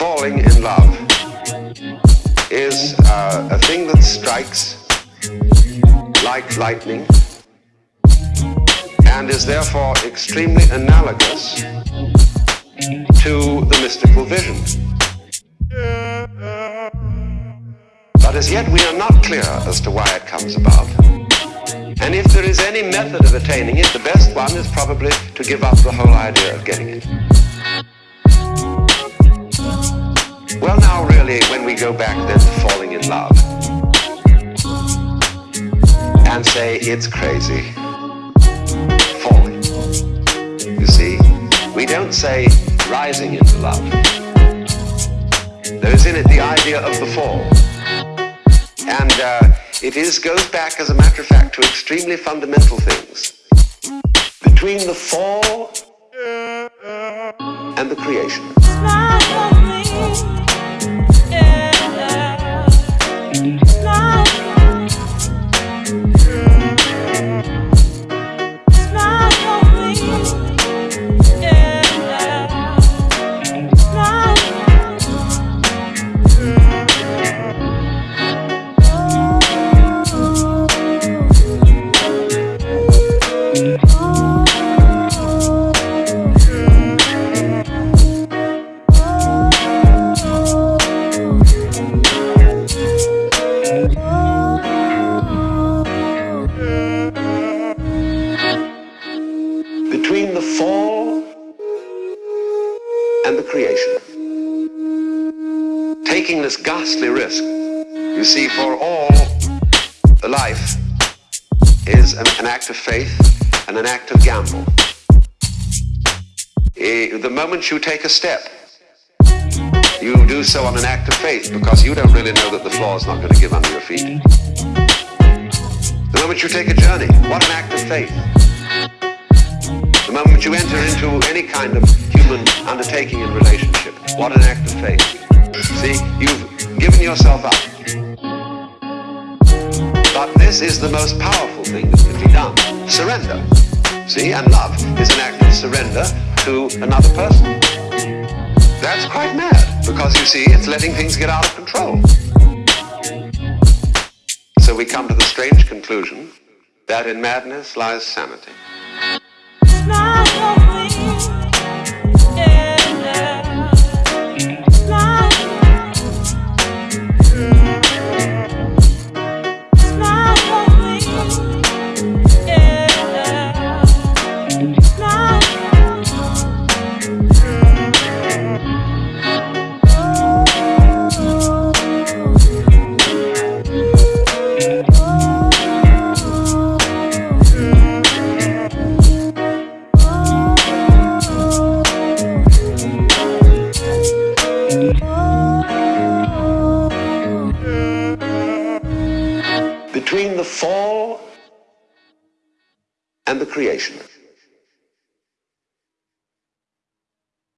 falling in love is uh, a thing that strikes like lightning and is therefore extremely analogous to the mystical vision. But as yet we are not clear as to why it comes about. And if there is any method of attaining it, the best one is probably to give up the whole idea of getting it. When we go back then to falling in love and say it's crazy, falling. You see, we don't say rising into love. There is in it the idea of the fall. And uh, it is goes back, as a matter of fact, to extremely fundamental things. Between the fall and the creation. Between the fall and the creation. Taking this ghastly risk, you see, for all the life is an, an act of faith and an act of gamble. Eh, the moment you take a step, you do so on an act of faith because you don't really know that the floor is not going to give under your feet. The moment you take a journey, what an act of faith. The moment you enter into any kind of human undertaking and relationship, what an act of faith. See, you've given yourself up. But this is the most powerful thing that can be done. Surrender. See, and love is an act of surrender to another person. That's quite mad, because you see, it's letting things get out of control. So we come to the strange conclusion that in madness lies sanity. The fall and the creation.